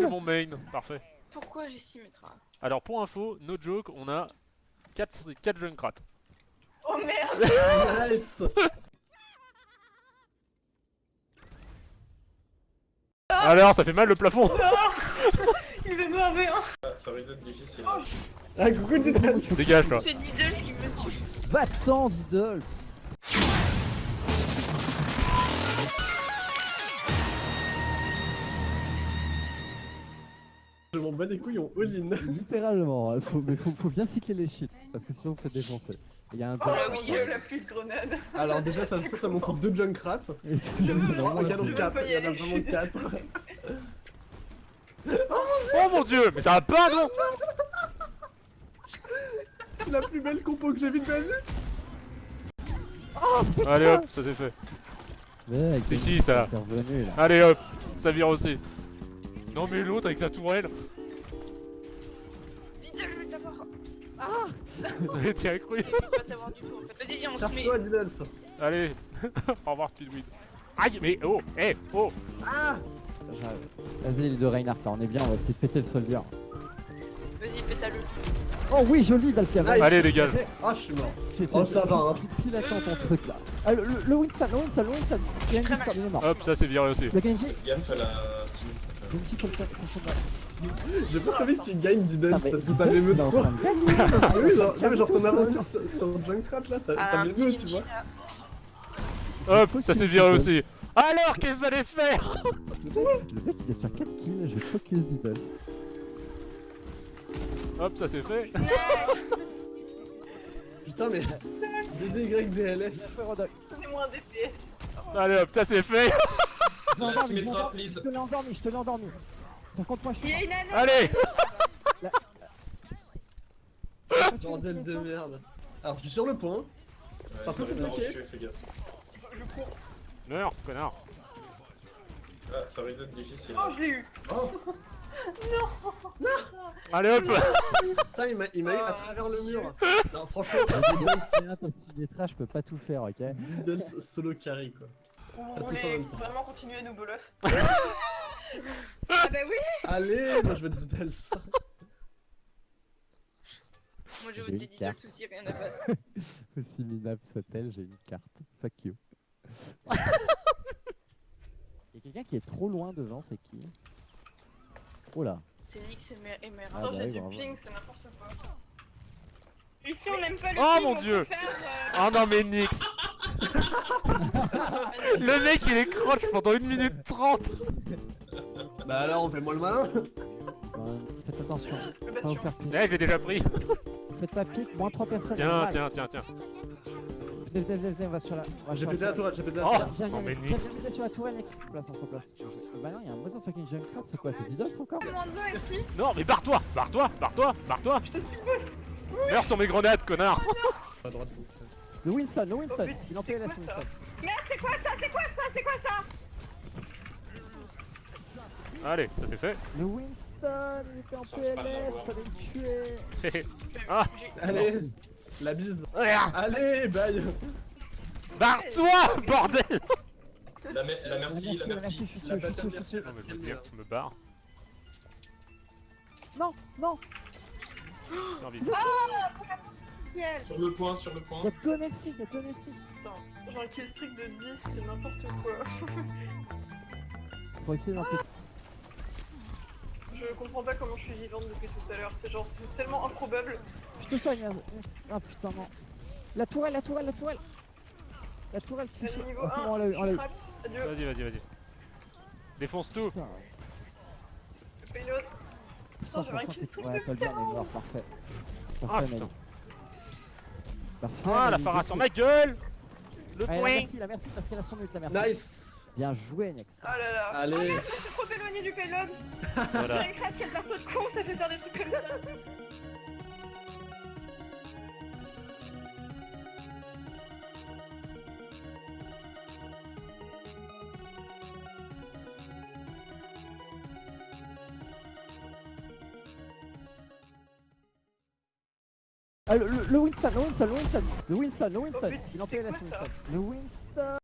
j'ai mon main. Parfait. Pourquoi j'ai Symmetra Alors pour info, no joke, on a 4, 4 Junkrat. Oh merde. Nice Alors, ça fait mal le plafond. Il veut me enlever un Ah, Ça risque d'être difficile. Ah, coucou Diddles Dégage toi. C'est Diddles qui me tue. Va-t'en, Diddles Je m'en bats les couilles en all-in. Littéralement, hein, faut, mais faut, faut bien cycler les shit, parce que sinon vous faites défoncer. Il y a un Oh là oui, la pluie de grenades Alors déjà, ça, ça, ça montre deux Junkrats. Et sinon, veux- vraiment, Il y en a veux quatre, pas y il y en a vraiment je- quatre. Oh mon dieu, mais ça va pas non C'est la plus belle compo que j'ai vue de ma vie. Allez hop, ça c'est fait. C'est qui, ça. Allez hop, ça vire aussi. Non mais l'autre avec sa tourelle. Diddles, je vais t'avoir T'y as cru Je vais pas t'avoir du tout en fait Vas-y viens on se met Diddles. Allez, au revoir Speedweed. Aïe, mais oh, eh, oh Ah. Vas-y, les deux Reinhardt, on est bien, on va essayer de péter le soldier. Vas-y pétale Oh oui, joli, Valkyrie Nice. Allez, dégage. Ah, je suis mort. Tu étais Oh, ça va, hein. pile- à temps ton truc là. Ah, le, le, le Winston, le Winston, le Winston. Hop, ça c'est viré aussi. Le Genji, Gaffe à la quelqu'un J'ai pas envie que tu gagnes Diddles mais parce que ça m'émeut trop. Ah oui, genre, non, mais genre ton aventure sur, sur Junkrat là, ça, m'émeut, tu vois. Hop, ça c'est viré aussi. Alors, qu'est-ce que vous allez faire Le mec il est sur 4 kills, je vais focus Diddles. Hop, ça c'est fait. Putain, mais. DDYDLS. C'est moins DPS Allez hop, ça c'est fait. Je te l'ai endormi, je te l'ai endormi. Par contre, moi je Il y suis. a une nana Allez Bordel de merde. Alors, je suis sur le point. Ouais, un ça peu va venir compliqué. au-dessus, fais gaffe. Je cours Meurs, connard. Ah, ça risque d'être difficile. Oh je l'ai eu Oh, Allez hop putain, il m'a il m'a eu à travers le mur. Non, franchement, c'est Symmetra, je peux pas tout faire, ok Diddles solo carry quoi. Vous en voulez vraiment continuer à nous boloff Ah bah oui Allez, moi je vais Diddles. Moi je J'ai vote une Diddles carte. aussi, rien à battre Aussi minable soit-elle, j'ai une carte. Fuck you. Il y a quelqu'un qui est trop loin devant, c'est qui? Oh là. C'est Nyx et Mer- et Mera Ah Attends, bah j'ai oui, du bravo. ping, c'est n'importe quoi. Ici, on n'aime pas le Oh, ping, mon on Dieu. euh, Oh non mais Nix Le mec il est croche pendant 1 minute 30 Bah alors, on fait moi le malin. Faites attention, pas vous bastion. faire pique. Eh, je l'ai déjà pris Faites pas pique, moins 3 personnes. Tiens, tiens, tiens, tiens. Venez, venez, venez, venez, on va sur la. J'ai pété la la tourelle, j'ai pété la Oh. tourelle. Viens, Non, viens. Nix. Viens, viens sur la tourelle, Nex. Place, on se replace. Euh, Bah non, il y a un motherfucking Junkrat, c'est quoi C'est Diddles encore? Non mais barre-toi Barre-toi Barre-toi Barre-toi Meurs sur mes grenades, connard À droite. Le Winston, le Winston Oh, Il en PLS, Winston. Merde, c'est quoi ça C'est quoi ça C'est quoi ça Allez, ça c'est fait. Le Winston, il était en Ça, PLS, fallait le tuer. ah Allez, la bise. Allez, bye. Barre-toi Bordel La, me- la merci, la merci. je suis La je suis Non mais je me dire, je me barre. Non, non, J'ai Yes. Sur le point, sur le point. il y a deux Nelsi, il y a deux Nelsi. Attends, j'ai un kill streak de 10, c'est n'importe quoi. Faut essayer d'en péter. Je comprends pas comment je suis vivante depuis tout à l'heure, c'est genre tellement improbable. Je te soigne, Nex. Ah putain, non. La tourelle, la tourelle, la tourelle. La tourelle qui fait niveau Oh, c'est 1, bon, on l'a eu, on l'a eu. Vas-y, vas-y, vas-y. Défonce tout Putain, je fais une autre. 100% j'avais un que- kill streak Ouais, de t'as le bien, on est mort, parfait. Ah Parfait, putain mec. Parfait, Ah la du sur coup. ma gueule Le la point merci, la merci parce qu'elle a son ult, la merci. Nice. Bien joué, Nex. Ah là là. Allez. C'est trop éloigné du payload. Voilà. Crête, quel perso de con, ça fait faire des trucs comme ça. Ah, le, le, le Winston, le Winston, le Winston, le Winston, le en PLS, ça Winston. Le Winston.